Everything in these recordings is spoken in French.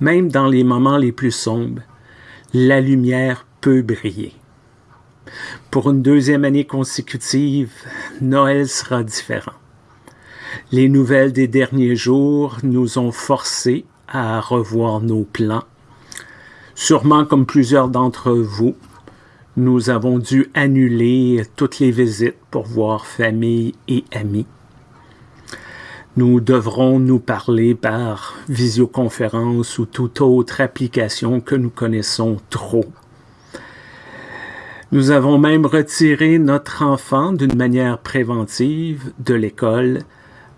même dans les moments les plus sombres, la lumière peut briller. Pour une deuxième année consécutive, Noël sera différent. Les nouvelles des derniers jours nous ont forcés à revoir nos plans. Sûrement comme plusieurs d'entre vous, nous avons dû annuler toutes les visites pour voir famille et amis. Nous devrons nous parler par visioconférence ou toute autre application que nous connaissons trop. Nous avons même retiré notre enfant d'une manière préventive de l'école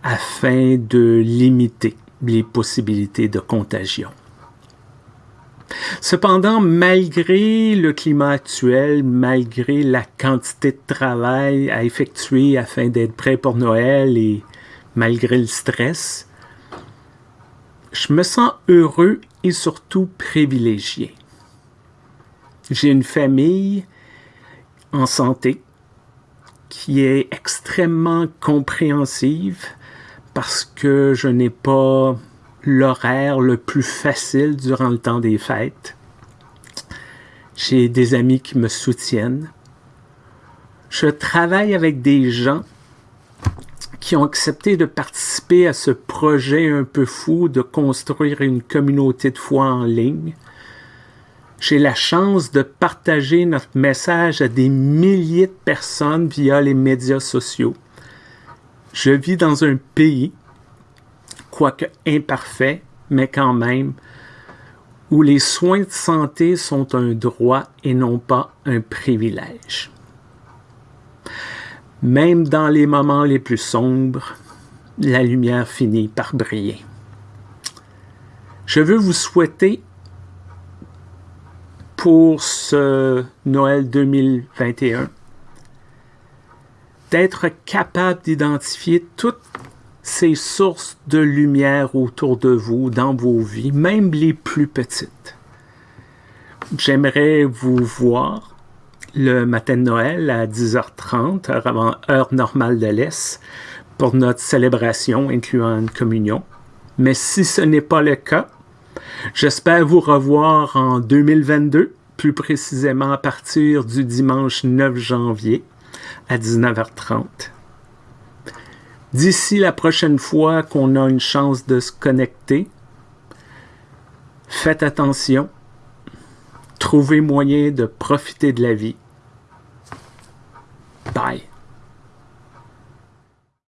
afin de limiter les possibilités de contagion. Cependant, malgré le climat actuel, malgré la quantité de travail à effectuer afin d'être prêt pour Noël et malgré le stress, je me sens heureux et surtout privilégié. J'ai une famille en santé qui est extrêmement compréhensive parce que je n'ai pas l'horaire le plus facile durant le temps des fêtes. J'ai des amis qui me soutiennent. Je travaille avec des gens qui ont accepté de participer à ce projet un peu fou de construire une communauté de foi en ligne. J'ai la chance de partager notre message à des milliers de personnes via les médias sociaux. Je vis dans un pays, quoique imparfait, mais quand même, où les soins de santé sont un droit et non pas un privilège. Même dans les moments les plus sombres, la lumière finit par briller. Je veux vous souhaiter pour ce Noël 2021 d'être capable d'identifier toutes ces sources de lumière autour de vous, dans vos vies, même les plus petites. J'aimerais vous voir le matin de Noël à 10h30, heure, avant, heure normale de l'Est, pour notre célébration incluant une communion. Mais si ce n'est pas le cas, j'espère vous revoir en 2022, plus précisément à partir du dimanche 9 janvier à 19h30. D'ici la prochaine fois qu'on a une chance de se connecter, faites attention, trouvez moyen de profiter de la vie. Bye.